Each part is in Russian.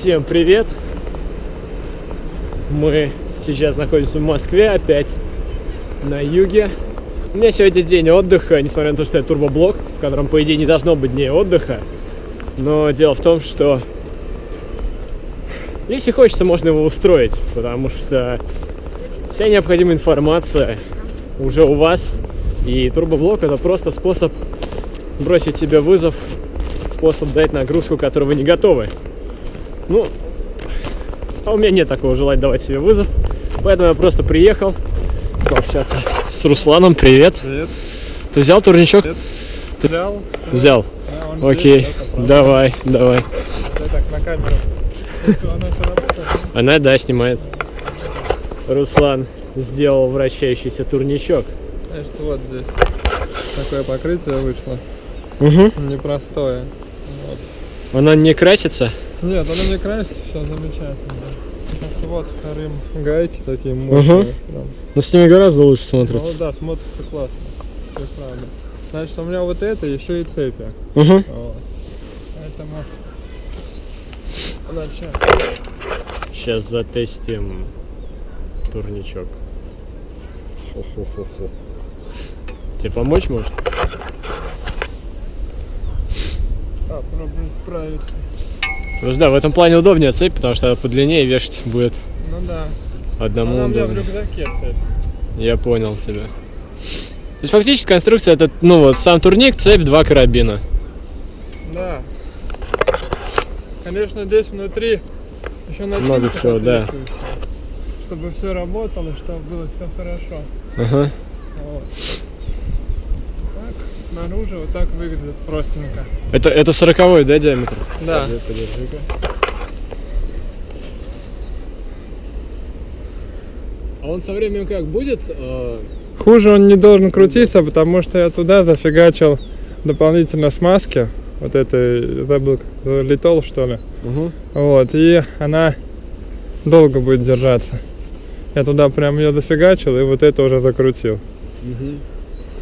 Всем привет! Мы сейчас находимся в Москве, опять на юге. У меня сегодня день отдыха, несмотря на то, что я турбоблок, в котором, по идее, не должно быть дней отдыха. Но дело в том, что если хочется, можно его устроить, потому что вся необходимая информация уже у вас. И турбоблок это просто способ бросить себе вызов, способ дать нагрузку, которую вы не готовы. Ну, а у меня нет такого желания давать себе вызов, поэтому я просто приехал пообщаться с Русланом. Привет. Привет. Ты взял турничок? Нет. Ты Взял? взял? Да, Окей, здесь, давай, давай. Так, на камеру. Она да, снимает. Руслан сделал вращающийся турничок. Значит, вот здесь такое покрытие вышло. Угу. Непростое. Вот. Она не красится? Нет, оно не красит, все замечательно. Вот Рим гайки такие мощные. прям. Но с ними гораздо лучше Ну смотрится. да, смотрится классно. Все правда. Значит, у меня вот это еще и цепи. Угу. Вот. Поэтому... Значит, Сейчас затестим турничок. Хо-хо-хо-хо. Тебе помочь может? а, пробуем справиться. Просто да, в этом плане удобнее цепь, потому что подлиннее вешать будет Ну да. одному Она у меня в удобнее. рюкзаке цепь. Я понял тебя. То есть фактически конструкция это, ну вот, сам турник, цепь, два карабина. Да. Конечно, здесь внутри еще Много всего, да. Чтобы все работало, чтобы было все хорошо. Ага. Вот. Снаружи вот так выглядит простенько. Это, это 40 да, диаметр? Да. Подожди, подержи-ка. А он со временем как будет? э, Хуже он не должен крутиться, потому что я туда зафигачил дополнительно смазки. Вот это, это был литол, что ли. Угу. Вот, и она долго будет держаться. Я туда прям ее дофигачил и вот это уже закрутил.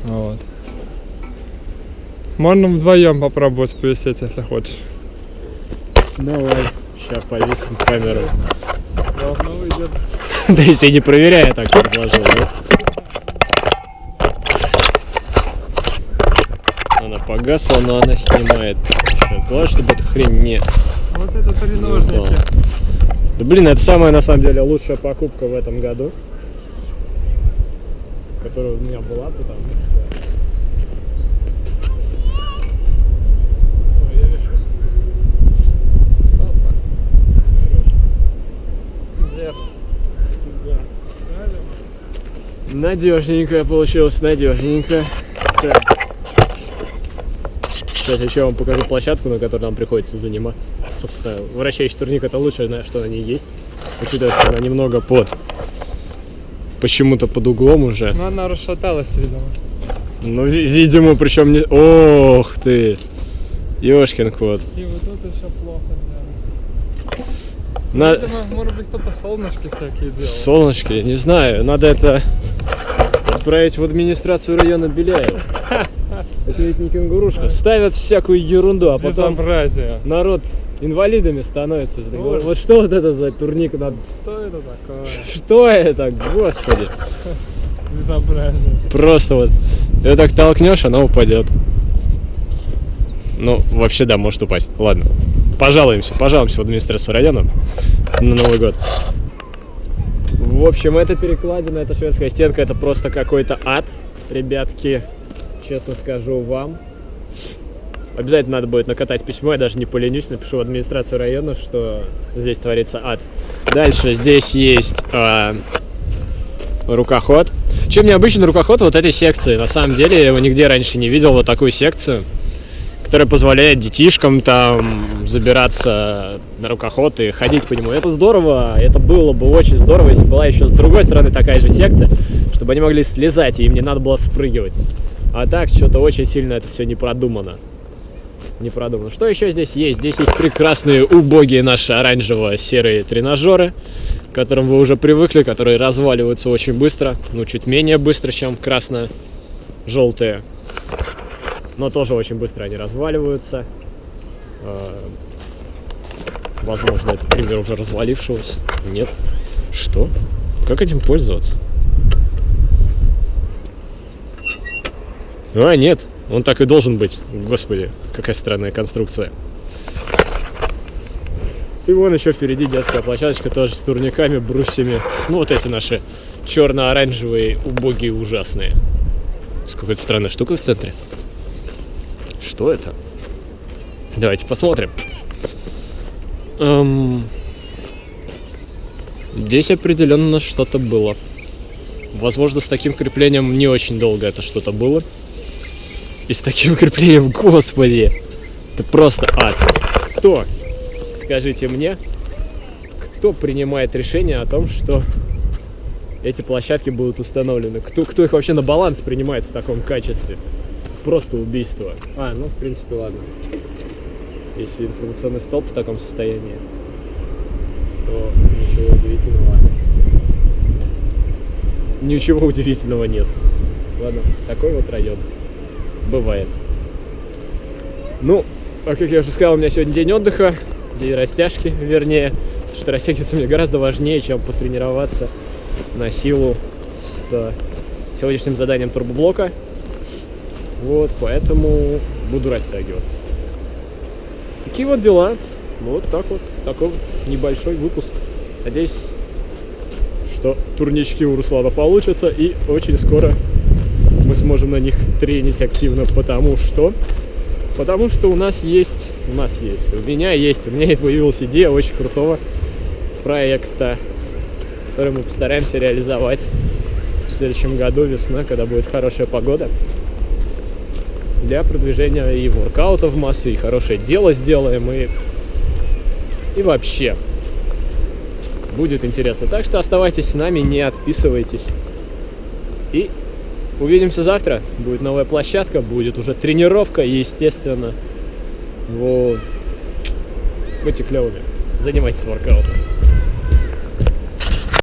Вот. Можно вдвоем попробовать повисеть, если хочешь. Давай. Сейчас повесим камеру. Должно выйдет. Да если ты не проверяя так предложил, да? Она погасла, но она снимает. Сейчас, главное, чтобы эта хрень не... Вот это треножники. Да блин, это самая на самом деле лучшая покупка в этом году. Которая у меня была, потому что... Надежненько получилось, надежненько. Так. Сейчас еще вам покажу площадку, на которой нам приходится заниматься. Собственно, вращающий турник это лучшее, на что они есть. Учитывая, что она немного под... Почему-то под углом уже. Ну она расшаталась, видимо. Ну, ви- видимо, причем не... Ох ты! Ёшкин кот. И вот тут еще плохо сделано. На... Видимо, может быть кто-то солнышки всякие делал. Солнышки, не знаю, надо это отправить в администрацию района Беляева. Это ведь не кенгурушка. Ставят всякую ерунду, а потом Безобразие. народ инвалидами становится. Вот что вот это за турник? надо- Что это такое? Что это, господи? Безобразие. Просто вот, ее так толкнешь, она упадет. Ну, вообще, да, может упасть. Ладно, пожалуемся, пожалуемся в администрацию района на Новый год. В общем, эта перекладина, эта шведская стенка, это просто какой-то ад, ребятки, честно скажу вам. Обязательно надо будет накатать письмо, я даже не поленюсь, напишу в администрацию района, что здесь творится ад. Дальше здесь есть а, рукоход. Чем необычен рукоход вот этой секции? На самом деле я его нигде раньше не видел, вот такую секцию, которая позволяет детишкам там забираться на рукоход и ходить по нему. Это здорово, это было бы очень здорово, если была еще с другой стороны такая же секция, чтобы они могли слезать, и им не надо было спрыгивать. А так, что-то очень сильно это все не продумано. Не продумано. Что еще здесь есть? Здесь есть прекрасные, убогие наши оранжево-серые тренажеры, к которым вы уже привыкли, которые разваливаются очень быстро. Ну, чуть менее быстро, чем красно-желтые. Но тоже очень быстро они разваливаются. Э, Возможно, это пример уже развалившегося. Нет. Что? Как этим пользоваться? А, нет. Он так и должен быть. Господи, какая странная конструкция. И вон еще впереди детская площадочка тоже с турниками, брусьями. Ну, вот эти наши черно-оранжевые, убогие, ужасные. С какой-то странной штукой в центре. Что это? Давайте посмотрим. Эм... Здесь определенно что-то было. Возможно, с таким креплением не очень долго это что-то было. И с таким креплением, господи, это просто ад. Кто, скажите мне, кто принимает решение о том, что эти площадки будут установлены? Кто, кто их вообще на баланс принимает в таком качестве? Просто убийство. А, ну, в принципе, ладно. Если информационный столб в таком состоянии, то ничего удивительного. Ничего удивительного нет. Ладно, такой вот район. Бывает. Ну, а как я уже сказал, у меня сегодня день отдыха, день растяжки, вернее. Потому что растягиваться мне гораздо важнее, чем потренироваться на силу с сегодняшним заданием турбоблока. Вот, поэтому буду растягиваться. Такие вот дела. Вот так вот. Такой небольшой выпуск. Надеюсь, что турнички у Руслана получатся. И очень скоро мы сможем на них тренить активно. Потому что... Потому что у нас есть... У нас есть. У меня есть. У меня появилась идея очень крутого проекта, который мы постараемся реализовать в следующем году, весна, когда будет хорошая погода для продвижения и воркаута в массе, и хорошее дело сделаем, и, и вообще будет интересно. Так что оставайтесь с нами, не отписывайтесь. И увидимся завтра. Будет новая площадка, будет уже тренировка, естественно. Вот. Будьте клевыми. Занимайтесь воркаутом.